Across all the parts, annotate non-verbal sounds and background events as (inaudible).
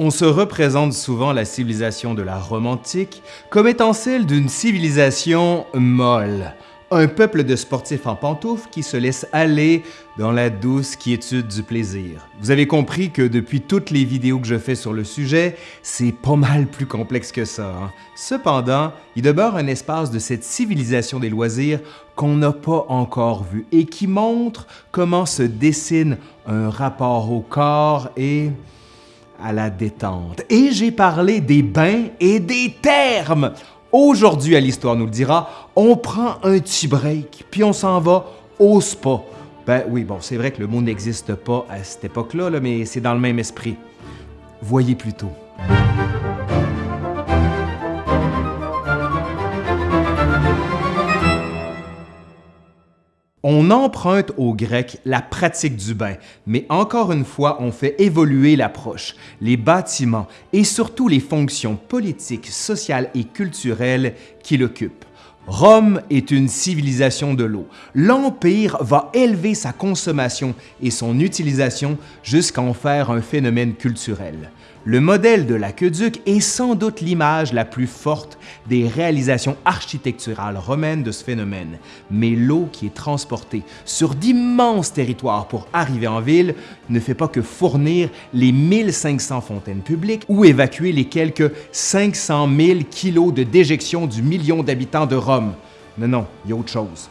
On se représente souvent la civilisation de la Rome antique comme étant celle d'une civilisation molle, un peuple de sportifs en pantoufles qui se laisse aller dans la douce quiétude du plaisir. Vous avez compris que depuis toutes les vidéos que je fais sur le sujet, c'est pas mal plus complexe que ça. hein. Cependant, il demeure un espace de cette civilisation des loisirs qu'on n'a pas encore vu et qui montre comment se dessine un rapport au corps et à la détente. Et j'ai parlé des bains et des termes. Aujourd'hui, à l'Histoire nous le dira, on prend un petit break, puis on s'en va au spa. Ben oui, bon, c'est vrai que le mot n'existe pas à cette époque-là, là, mais c'est dans le même esprit. Voyez plutôt. On emprunte aux Grecs la pratique du bain, mais encore une fois, on fait évoluer l'approche, les bâtiments et surtout les fonctions politiques, sociales et culturelles qui l'occupent. Rome est une civilisation de l'eau. L'Empire va élever sa consommation et son utilisation jusqu'à en faire un phénomène culturel. Le modèle de l'aqueduc est sans doute l'image la plus forte des réalisations architecturales romaines de ce phénomène, mais l'eau qui est transportée sur d'immenses territoires pour arriver en ville ne fait pas que fournir les 1500 fontaines publiques ou évacuer les quelques 500 000 kilos de déjection du million d'habitants de Rome. Non, non, il y a autre chose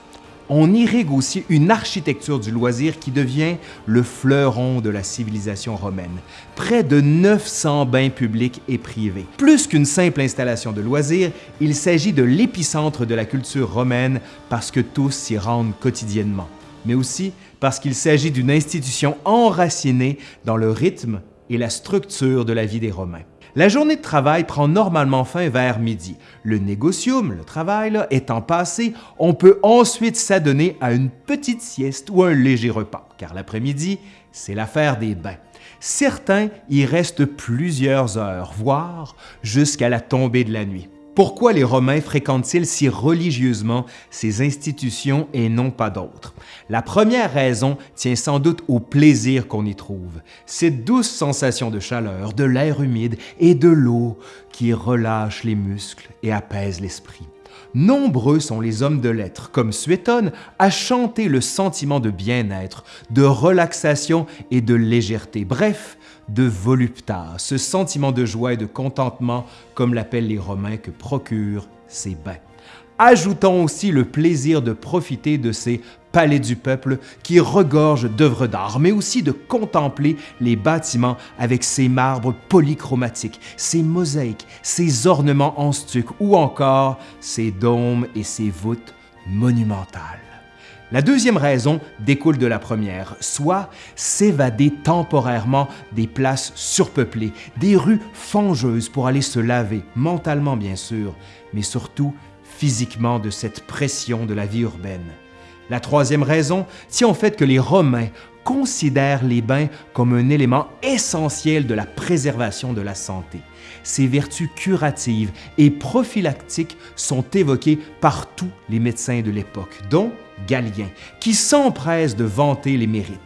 on irrigue aussi une architecture du loisir qui devient le fleuron de la civilisation romaine. Près de 900 bains publics et privés. Plus qu'une simple installation de loisirs, il s'agit de l'épicentre de la culture romaine parce que tous s'y rendent quotidiennement, mais aussi parce qu'il s'agit d'une institution enracinée dans le rythme et la structure de la vie des Romains. La journée de travail prend normalement fin vers midi. Le négocium, le travail, étant passé, on peut ensuite s'adonner à une petite sieste ou un léger repas, car l'après-midi, c'est l'affaire des bains. Certains y restent plusieurs heures, voire jusqu'à la tombée de la nuit. Pourquoi les Romains fréquentent-ils si religieusement ces institutions et non pas d'autres? La première raison tient sans doute au plaisir qu'on y trouve, cette douce sensation de chaleur, de l'air humide et de l'eau qui relâche les muscles et apaise l'esprit. Nombreux sont les hommes de lettres, comme Suétone, à chanter le sentiment de bien-être, de relaxation et de légèreté, bref, de voluptas, ce sentiment de joie et de contentement, comme l'appellent les Romains, que procurent ces bains. Ajoutons aussi le plaisir de profiter de ces palais du peuple qui regorgent d'œuvres d'art, mais aussi de contempler les bâtiments avec ces marbres polychromatiques, ces mosaïques, ces ornements en stuc ou encore ces dômes et ces voûtes monumentales. La deuxième raison découle de la première, soit s'évader temporairement des places surpeuplées, des rues fangeuses pour aller se laver, mentalement bien sûr, mais surtout physiquement de cette pression de la vie urbaine. La troisième raison tient au fait que les Romains considèrent les bains comme un élément essentiel de la préservation de la santé. Ces vertus curatives et prophylactiques sont évoquées par tous les médecins de l'époque, dont Galien, qui s'empresse de vanter les mérites.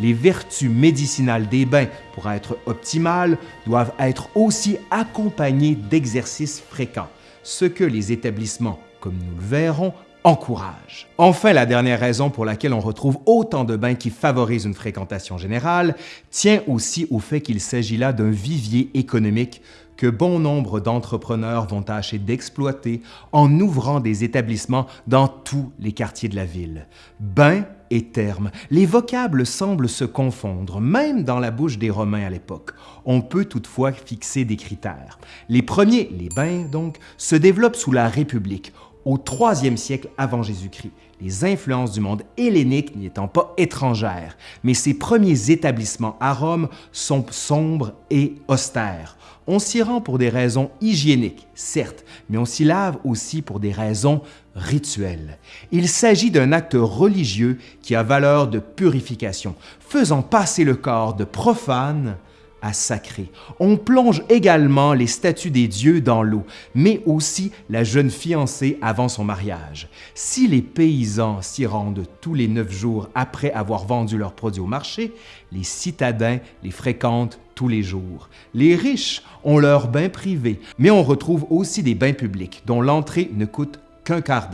Les vertus médicinales des bains, pour être optimales, doivent être aussi accompagnées d'exercices fréquents, ce que les établissements, comme nous le verrons, encouragent. Enfin, la dernière raison pour laquelle on retrouve autant de bains qui favorisent une fréquentation générale tient aussi au fait qu'il s'agit là d'un vivier économique que bon nombre d'entrepreneurs vont tâcher d'exploiter en ouvrant des établissements dans tous les quartiers de la ville. Bain et terme, les vocables semblent se confondre, même dans la bouche des Romains à l'époque. On peut toutefois fixer des critères. Les premiers, les bains donc, se développent sous la République, au IIIe siècle avant Jésus-Christ, les influences du monde hellénique n'y étant pas étrangères, mais ces premiers établissements à Rome sont sombres et austères. On s'y rend pour des raisons hygiéniques, certes, mais on s'y lave aussi pour des raisons rituelles. Il s'agit d'un acte religieux qui a valeur de purification, faisant passer le corps de profane à sacré. On plonge également les statues des dieux dans l'eau, mais aussi la jeune fiancée avant son mariage. Si les paysans s'y rendent tous les neuf jours après avoir vendu leurs produits au marché, les citadins les fréquentent tous les jours. Les riches ont leurs bains privés, mais on retrouve aussi des bains publics dont l'entrée ne coûte qu'un quart.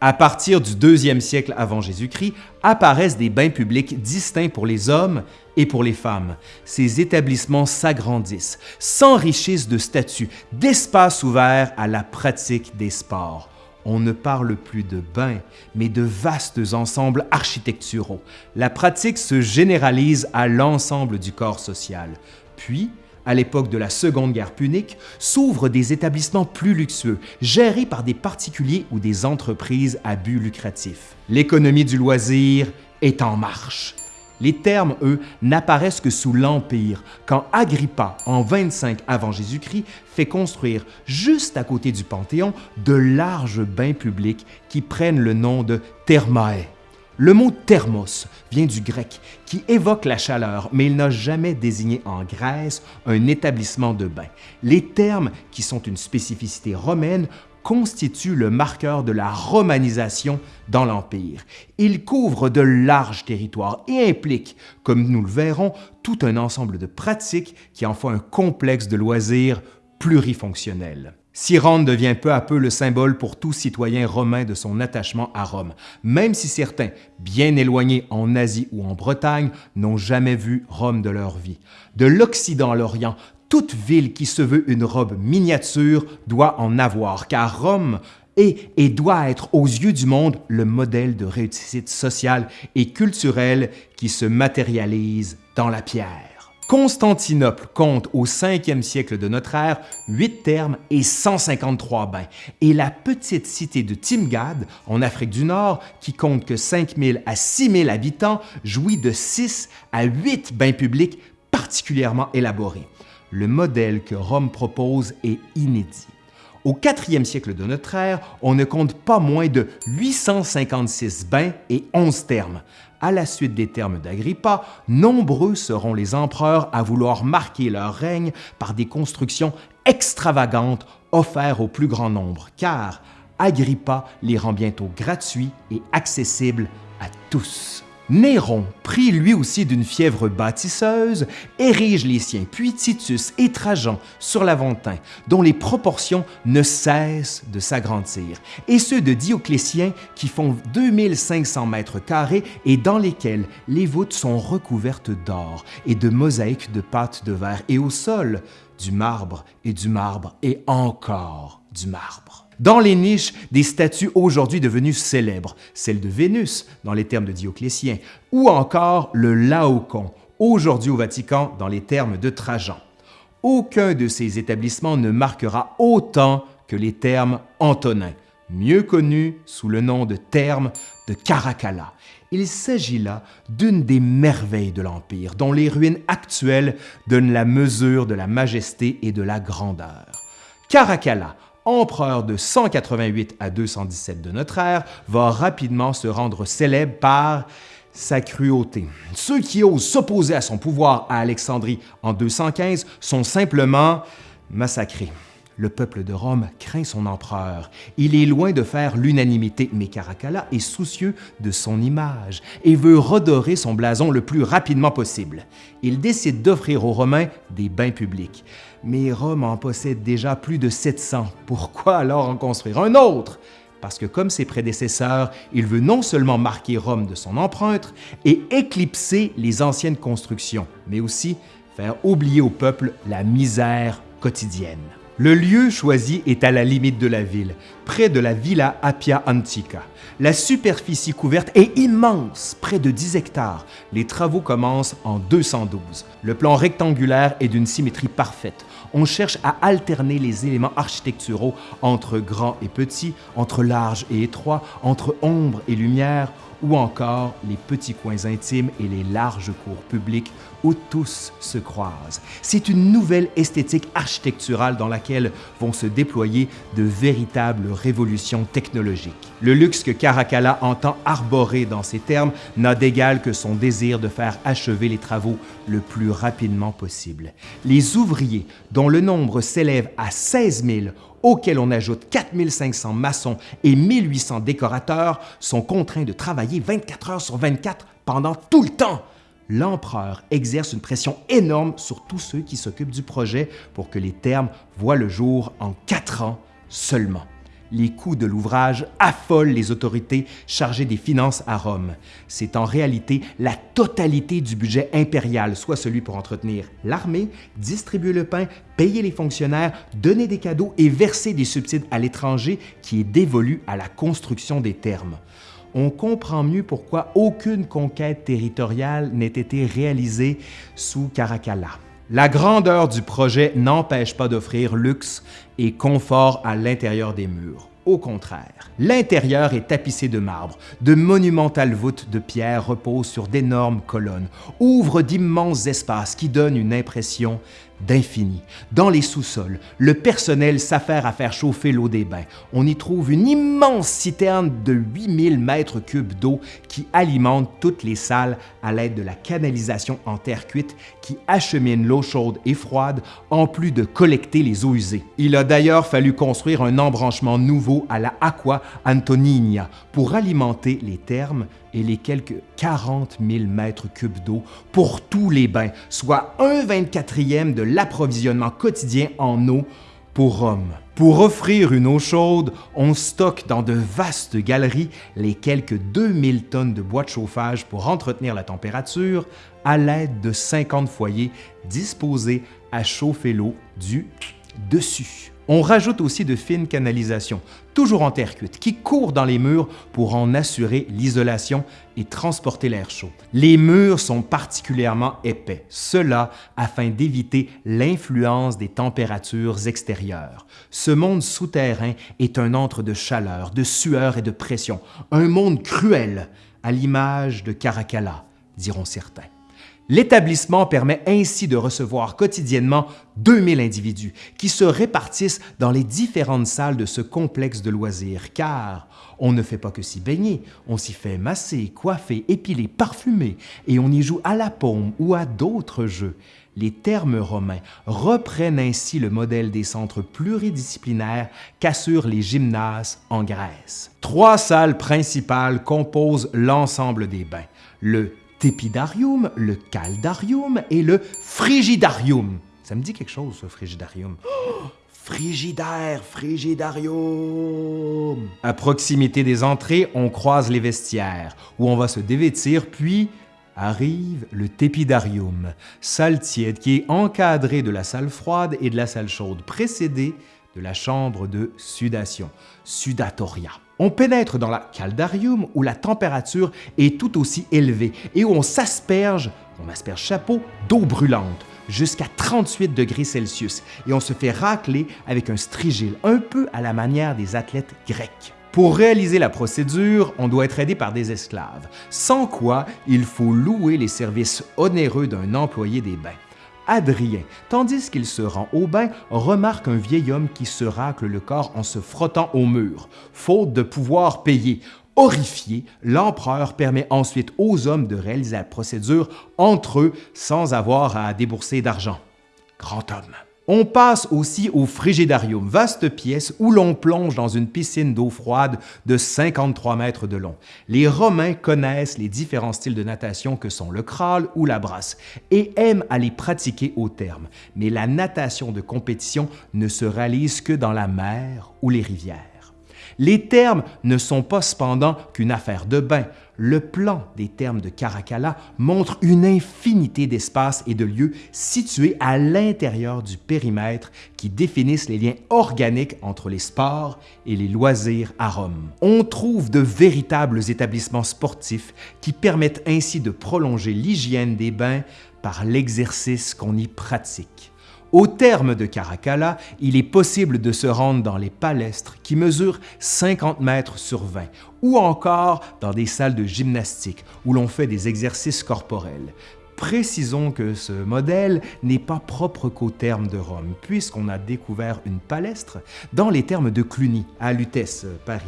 À partir du deuxième siècle avant Jésus-Christ, apparaissent des bains publics distincts pour les hommes et pour les femmes. Ces établissements s'agrandissent, s'enrichissent de statuts, d'espaces ouverts à la pratique des sports on ne parle plus de bains, mais de vastes ensembles architecturaux. La pratique se généralise à l'ensemble du corps social. Puis, à l'époque de la Seconde Guerre punique, s'ouvrent des établissements plus luxueux, gérés par des particuliers ou des entreprises à but lucratif. L'économie du loisir est en marche. Les termes, eux, n'apparaissent que sous l'Empire, quand Agrippa, en 25 avant Jésus-Christ, fait construire, juste à côté du Panthéon, de larges bains publics qui prennent le nom de thermae. Le mot thermos vient du grec, qui évoque la chaleur, mais il n'a jamais désigné en Grèce un établissement de bain. Les termes, qui sont une spécificité romaine, constitue le marqueur de la romanisation dans l'Empire. Il couvre de larges territoires et implique, comme nous le verrons, tout un ensemble de pratiques qui en font un complexe de loisirs plurifonctionnel. Cyrane devient peu à peu le symbole pour tout citoyen romain de son attachement à Rome, même si certains, bien éloignés en Asie ou en Bretagne, n'ont jamais vu Rome de leur vie. De l'Occident à l'Orient, toute ville qui se veut une robe miniature doit en avoir, car Rome est et doit être aux yeux du monde le modèle de réussite sociale et culturelle qui se matérialise dans la pierre. Constantinople compte au 5e siècle de notre ère 8 thermes et 153 bains, et la petite cité de Timgad, en Afrique du Nord, qui compte que 5000 à 6000 habitants, jouit de 6 à 8 bains publics particulièrement élaborés le modèle que Rome propose est inédit. Au 4e siècle de notre ère, on ne compte pas moins de 856 bains et 11 thermes. À la suite des termes d'Agrippa, nombreux seront les empereurs à vouloir marquer leur règne par des constructions extravagantes offertes au plus grand nombre, car Agrippa les rend bientôt gratuits et accessibles à tous. Néron, pris lui aussi d'une fièvre bâtisseuse, érige les siens, puis Titus et Trajan sur l'Aventin, dont les proportions ne cessent de s'agrandir, et ceux de Dioclétien qui font 2500 mètres carrés et dans lesquels les voûtes sont recouvertes d'or et de mosaïques de pâte de verre, et au sol, du marbre et du marbre et encore du marbre. Dans les niches, des statues aujourd'hui devenues célèbres, celle de Vénus dans les termes de Dioclétien, ou encore le Laocoon, aujourd'hui au Vatican dans les termes de Trajan. Aucun de ces établissements ne marquera autant que les termes antonins, mieux connus sous le nom de termes de Caracalla. Il s'agit là d'une des merveilles de l'Empire, dont les ruines actuelles donnent la mesure de la majesté et de la grandeur. Caracalla, empereur de 188 à 217 de notre ère, va rapidement se rendre célèbre par sa cruauté. Ceux qui osent s'opposer à son pouvoir à Alexandrie en 215 sont simplement massacrés. Le peuple de Rome craint son empereur. Il est loin de faire l'unanimité, mais Caracalla est soucieux de son image et veut redorer son blason le plus rapidement possible. Il décide d'offrir aux Romains des bains publics. Mais Rome en possède déjà plus de 700. Pourquoi alors en construire un autre? Parce que comme ses prédécesseurs, il veut non seulement marquer Rome de son empreinte et éclipser les anciennes constructions, mais aussi faire oublier au peuple la misère quotidienne. Le lieu choisi est à la limite de la ville, près de la Villa Appia Antica. La superficie couverte est immense, près de 10 hectares. Les travaux commencent en 212. Le plan rectangulaire est d'une symétrie parfaite. On cherche à alterner les éléments architecturaux entre grand et petit, entre large et étroit, entre ombre et lumière, ou encore les petits coins intimes et les larges cours publics où tous se croisent. C'est une nouvelle esthétique architecturale dans laquelle vont se déployer de véritables révolutions technologiques. Le luxe que Caracalla entend arborer dans ces termes n'a d'égal que son désir de faire achever les travaux le plus rapidement possible. Les ouvriers, dont le nombre s'élève à 16 000, auxquels on ajoute 4500 maçons et 1800 décorateurs, sont contraints de travailler 24 heures sur 24 pendant tout le temps. L'empereur exerce une pression énorme sur tous ceux qui s'occupent du projet pour que les termes voient le jour en quatre ans seulement. Les coûts de l'ouvrage affolent les autorités chargées des finances à Rome. C'est en réalité la totalité du budget impérial, soit celui pour entretenir l'armée, distribuer le pain, payer les fonctionnaires, donner des cadeaux et verser des subsides à l'étranger qui est dévolu à la construction des thermes on comprend mieux pourquoi aucune conquête territoriale n'ait été réalisée sous Caracalla. La grandeur du projet n'empêche pas d'offrir luxe et confort à l'intérieur des murs. Au contraire, l'intérieur est tapissé de marbre, de monumentales voûtes de pierre reposent sur d'énormes colonnes, ouvrent d'immenses espaces qui donnent une impression d'infini. Dans les sous-sols, le personnel s'affaire à faire chauffer l'eau des bains. On y trouve une immense citerne de 8000 mètres cubes d'eau qui alimente toutes les salles à l'aide de la canalisation en terre cuite qui achemine l'eau chaude et froide en plus de collecter les eaux usées. Il a d'ailleurs fallu construire un embranchement nouveau à la Aqua Antonina pour alimenter les thermes et les quelques 40 000 mètres cubes d'eau pour tous les bains, soit un 24e de l'approvisionnement quotidien en eau pour Rome. Pour offrir une eau chaude, on stocke dans de vastes galeries les quelques 2000 tonnes de bois de chauffage pour entretenir la température à l'aide de 50 foyers disposés à chauffer l'eau du dessus. On rajoute aussi de fines canalisations, toujours en terre cuite, qui courent dans les murs pour en assurer l'isolation et transporter l'air chaud. Les murs sont particulièrement épais, cela afin d'éviter l'influence des températures extérieures. Ce monde souterrain est un antre de chaleur, de sueur et de pression, un monde cruel, à l'image de Caracalla, diront certains. L'établissement permet ainsi de recevoir quotidiennement 2000 individus qui se répartissent dans les différentes salles de ce complexe de loisirs, car on ne fait pas que s'y baigner, on s'y fait masser, coiffer, épiler, parfumer, et on y joue à la paume ou à d'autres jeux. Les termes romains reprennent ainsi le modèle des centres pluridisciplinaires qu'assurent les gymnases en Grèce. Trois salles principales composent l'ensemble des bains. Le tépidarium, le caldarium et le frigidarium. Ça me dit quelque chose, ce frigidarium. Oh, (gasps) frigidaire, frigidarium. À proximité des entrées, on croise les vestiaires, où on va se dévêtir, puis arrive le tépidarium, salle tiède qui est encadrée de la salle froide et de la salle chaude, précédée de la chambre de sudation, sudatoria. On pénètre dans la caldarium où la température est tout aussi élevée et où on s'asperge, on asperge chapeau, d'eau brûlante jusqu'à 38 degrés Celsius et on se fait racler avec un strigile, un peu à la manière des athlètes grecs. Pour réaliser la procédure, on doit être aidé par des esclaves, sans quoi il faut louer les services onéreux d'un employé des bains. Adrien, tandis qu'il se rend au bain, remarque un vieil homme qui se racle le corps en se frottant au mur, faute de pouvoir payer. Horrifié, l'empereur permet ensuite aux hommes de réaliser la procédure entre eux sans avoir à débourser d'argent. Grand homme. On passe aussi au frigidarium, vaste pièce où l'on plonge dans une piscine d'eau froide de 53 mètres de long. Les Romains connaissent les différents styles de natation que sont le crawl ou la brasse et aiment à les pratiquer au terme. Mais la natation de compétition ne se réalise que dans la mer ou les rivières. Les termes ne sont pas cependant qu'une affaire de bain. Le plan des termes de Caracalla montre une infinité d'espaces et de lieux situés à l'intérieur du périmètre qui définissent les liens organiques entre les sports et les loisirs à Rome. On trouve de véritables établissements sportifs qui permettent ainsi de prolonger l'hygiène des bains par l'exercice qu'on y pratique. Au terme de Caracalla, il est possible de se rendre dans les palestres qui mesurent 50 mètres sur 20 ou encore dans des salles de gymnastique où l'on fait des exercices corporels. Précisons que ce modèle n'est pas propre qu'au terme de Rome, puisqu'on a découvert une palestre dans les termes de Cluny, à Lutèce, Paris,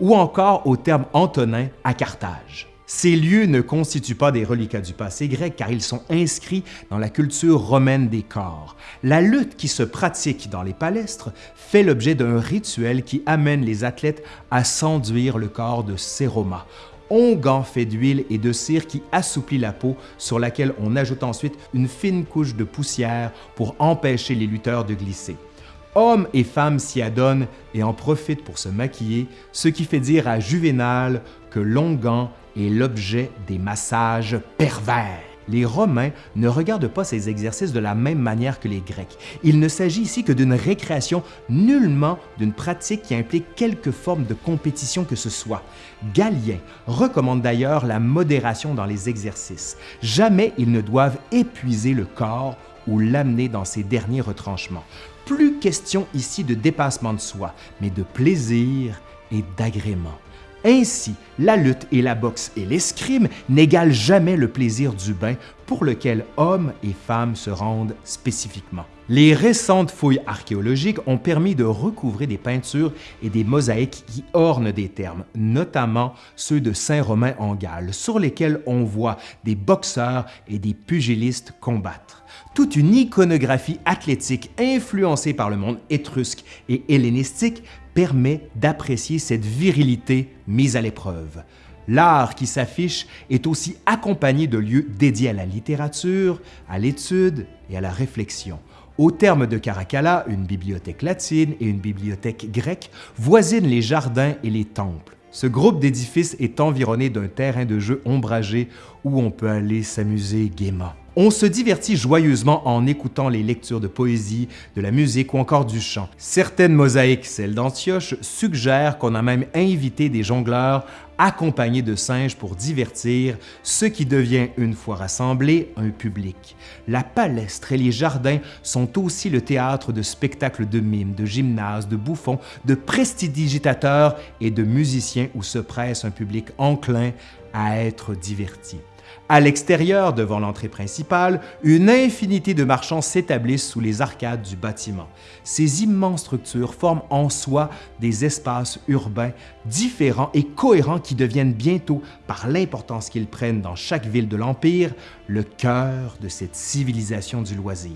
ou encore au terme Antonin à Carthage. Ces lieux ne constituent pas des reliquats du passé grec car ils sont inscrits dans la culture romaine des corps. La lutte qui se pratique dans les palestres fait l'objet d'un rituel qui amène les athlètes à s'enduire le corps de séroma. onguent fait d'huile et de cire qui assouplit la peau, sur laquelle on ajoute ensuite une fine couche de poussière pour empêcher les lutteurs de glisser. Hommes et femmes s'y adonnent et en profitent pour se maquiller, ce qui fait dire à Juvénal que l'onguent est l'objet des massages pervers. Les Romains ne regardent pas ces exercices de la même manière que les Grecs. Il ne s'agit ici que d'une récréation, nullement d'une pratique qui implique quelque forme de compétition que ce soit. Galien recommande d'ailleurs la modération dans les exercices. Jamais ils ne doivent épuiser le corps ou l'amener dans ses derniers retranchements. Plus question ici de dépassement de soi, mais de plaisir et d'agrément. Ainsi, la lutte et la boxe et l'escrime n'égalent jamais le plaisir du bain pour lequel hommes et femmes se rendent spécifiquement. Les récentes fouilles archéologiques ont permis de recouvrer des peintures et des mosaïques qui ornent des termes, notamment ceux de Saint-Romain en Galles, sur lesquels on voit des boxeurs et des pugilistes combattre. Toute une iconographie athlétique influencée par le monde étrusque et hellénistique permet d'apprécier cette virilité mise à l'épreuve. L'art qui s'affiche est aussi accompagné de lieux dédiés à la littérature, à l'étude et à la réflexion. Au terme de Caracalla, une bibliothèque latine et une bibliothèque grecque voisinent les jardins et les temples. Ce groupe d'édifices est environné d'un terrain de jeu ombragé où on peut aller s'amuser gaiement. On se divertit joyeusement en écoutant les lectures de poésie, de la musique ou encore du chant. Certaines mosaïques, celles d'Antioche, suggèrent qu'on a même invité des jongleurs accompagnés de singes pour divertir ce qui devient, une fois rassemblé, un public. La palestre et les jardins sont aussi le théâtre de spectacles de mimes, de gymnases, de bouffons, de prestidigitateurs et de musiciens où se presse un public enclin à être diverti. À l'extérieur, devant l'entrée principale, une infinité de marchands s'établissent sous les arcades du bâtiment. Ces immenses structures forment en soi des espaces urbains différents et cohérents qui deviennent bientôt, par l'importance qu'ils prennent dans chaque ville de l'Empire, le cœur de cette civilisation du loisir.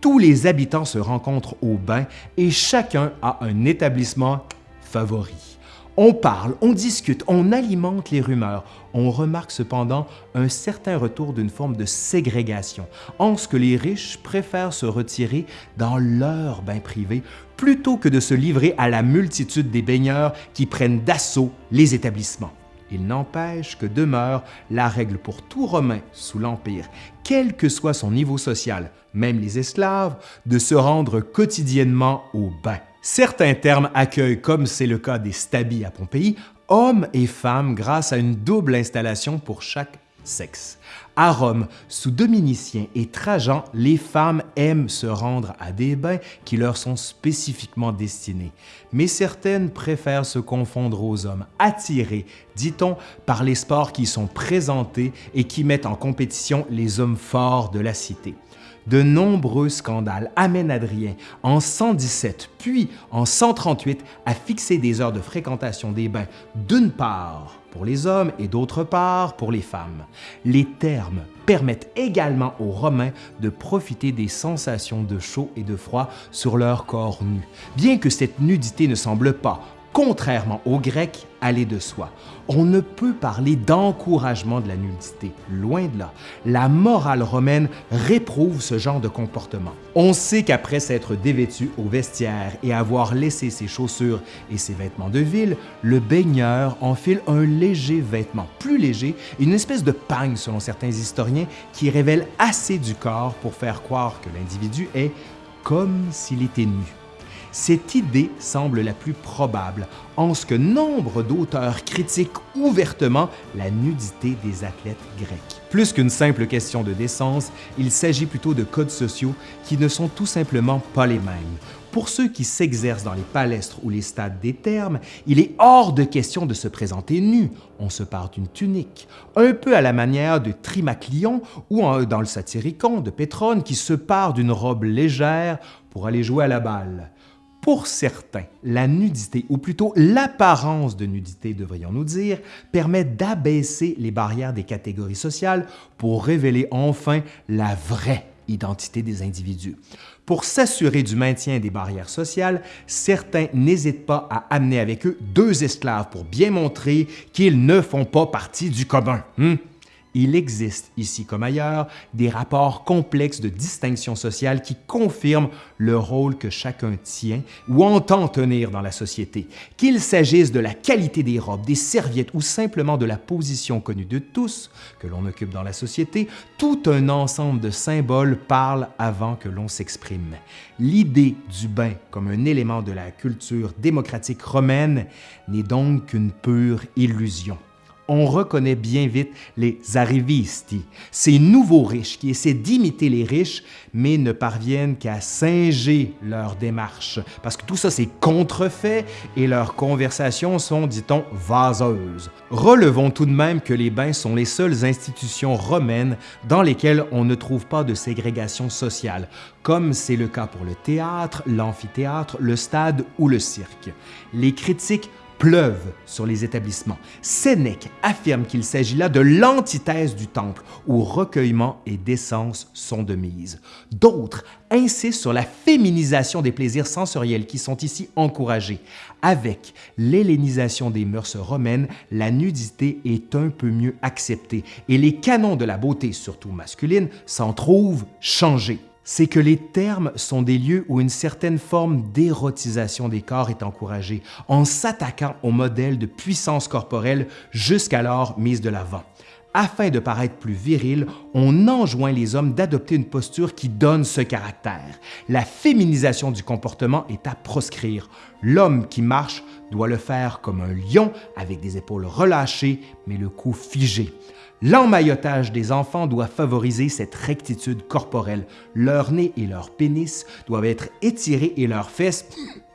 Tous les habitants se rencontrent au bain et chacun a un établissement favori. On parle, on discute, on alimente les rumeurs. On remarque cependant un certain retour d'une forme de ségrégation, en ce que les riches préfèrent se retirer dans leur bain privé plutôt que de se livrer à la multitude des baigneurs qui prennent d'assaut les établissements. Il n'empêche que demeure la règle pour tout Romain sous l'Empire, quel que soit son niveau social, même les esclaves, de se rendre quotidiennement au bain. Certains termes accueillent, comme c'est le cas des stabis à Pompéi, hommes et femmes grâce à une double installation pour chaque sexe. À Rome, sous Dominicien et Trajan, les femmes aiment se rendre à des bains qui leur sont spécifiquement destinés. Mais certaines préfèrent se confondre aux hommes, attirés, dit-on, par les sports qui sont présentés et qui mettent en compétition les hommes forts de la cité de nombreux scandales. Amènent Adrien. En 117 puis en 138 à fixer des heures de fréquentation des bains. D'une part pour les hommes et d'autre part pour les femmes. Les termes permettent également aux Romains de profiter des sensations de chaud et de froid sur leur corps nu, bien que cette nudité ne semble pas, contrairement aux Grecs, aller de soi. On ne peut parler d'encouragement de la nudité, loin de là. La morale romaine réprouve ce genre de comportement. On sait qu'après s'être dévêtu au vestiaire et avoir laissé ses chaussures et ses vêtements de ville, le baigneur enfile un léger vêtement, plus léger, une espèce de pagne selon certains historiens, qui révèle assez du corps pour faire croire que l'individu est comme s'il était nu. Cette idée semble la plus probable, en ce que nombre d'auteurs critiquent ouvertement la nudité des athlètes grecs. Plus qu'une simple question de décence, il s'agit plutôt de codes sociaux qui ne sont tout simplement pas les mêmes. Pour ceux qui s'exercent dans les palestres ou les stades des thermes, il est hors de question de se présenter nu. On se part d'une tunique, un peu à la manière de Trimaclion ou dans le Satyricon de Pétrone qui se part d'une robe légère pour aller jouer à la balle. Pour certains, la nudité, ou plutôt l'apparence de nudité, devrions-nous dire, permet d'abaisser les barrières des catégories sociales pour révéler enfin la vraie identité des individus. Pour s'assurer du maintien des barrières sociales, certains n'hésitent pas à amener avec eux deux esclaves pour bien montrer qu'ils ne font pas partie du commun. Hmm? Il existe, ici comme ailleurs, des rapports complexes de distinction sociale qui confirment le rôle que chacun tient ou entend tenir dans la société. Qu'il s'agisse de la qualité des robes, des serviettes ou simplement de la position connue de tous que l'on occupe dans la société, tout un ensemble de symboles parle avant que l'on s'exprime. L'idée du bain comme un élément de la culture démocratique romaine n'est donc qu'une pure illusion on reconnaît bien vite les arrivisti, ces nouveaux riches qui essaient d'imiter les riches, mais ne parviennent qu'à singer leur démarche, parce que tout ça c'est contrefait et leurs conversations sont, dit-on, vaseuses. Relevons tout de même que les bains sont les seules institutions romaines dans lesquelles on ne trouve pas de ségrégation sociale, comme c'est le cas pour le théâtre, l'amphithéâtre, le stade ou le cirque. Les critiques pleuvent sur les établissements. Sénèque affirme qu'il s'agit là de l'antithèse du temple, où recueillement et décence sont de mise. D'autres insistent sur la féminisation des plaisirs sensoriels qui sont ici encouragés. Avec l'hellénisation des mœurs romaines, la nudité est un peu mieux acceptée et les canons de la beauté, surtout masculine, s'en trouvent changés c'est que les termes sont des lieux où une certaine forme d'érotisation des corps est encouragée, en s'attaquant au modèle de puissance corporelle jusqu'alors mise de l'avant. Afin de paraître plus viril, on enjoint les hommes d'adopter une posture qui donne ce caractère. La féminisation du comportement est à proscrire. L'homme qui marche doit le faire comme un lion, avec des épaules relâchées, mais le cou figé. L'emmaillotage des enfants doit favoriser cette rectitude corporelle. Leur nez et leur pénis doivent être étirés et leurs fesses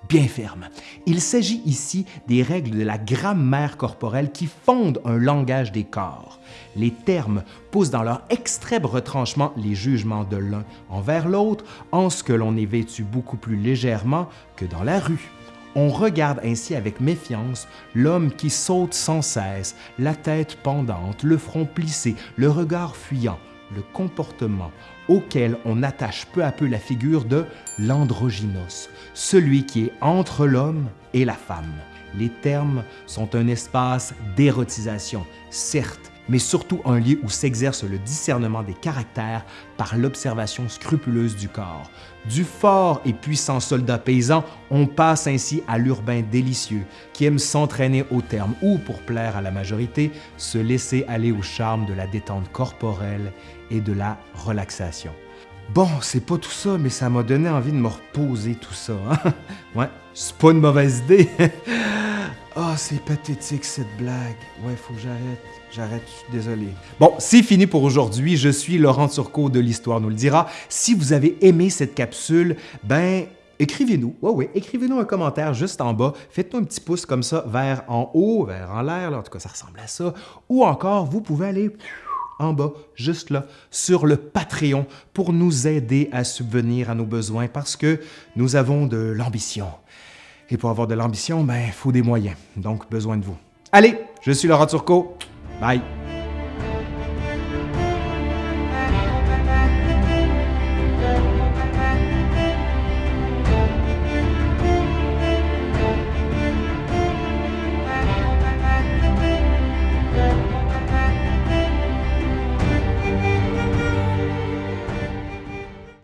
bien fermes. Il s'agit ici des règles de la grammaire corporelle qui fondent un langage des corps. Les termes poussent dans leur extrême retranchement les jugements de l'un envers l'autre en ce que l'on est vêtu beaucoup plus légèrement que dans la rue. On regarde ainsi avec méfiance l'homme qui saute sans cesse, la tête pendante, le front plissé, le regard fuyant, le comportement auquel on attache peu à peu la figure de l'androgynos, celui qui est entre l'homme et la femme. Les termes sont un espace d'érotisation, certes, mais surtout un lieu où s'exerce le discernement des caractères par l'observation scrupuleuse du corps. Du fort et puissant soldat paysan, on passe ainsi à l'urbain délicieux, qui aime s'entraîner au terme ou, pour plaire à la majorité, se laisser aller au charme de la détente corporelle et de la relaxation. Bon, c'est pas tout ça, mais ça m'a donné envie de me reposer tout ça. Hein? (laughs) Ouais, c'est pas une mauvaise idée. (laughs) Ah, c'est pathétique cette blague. Ouais, faut que j'arrête. J'arrête, je suis désolé. Bon, c'est fini pour aujourd'hui. Je suis Laurent Turcot de l'Histoire nous le dira. Si vous avez aimé cette capsule, ben écrivez-nous. Ouais, ouais, écrivez-nous un commentaire juste en bas. Faites-nous un petit pouce comme ça vers en haut, vers en l'air. En tout cas, ça ressemble à ça. Ou encore, vous pouvez aller en bas, juste là, sur le Patreon pour nous aider à subvenir à nos besoins parce que nous avons de l'ambition. Et pour avoir de l'ambition, ben, il faut des moyens. Donc, besoin de vous. Allez, je suis Laurent Turcot. Bye.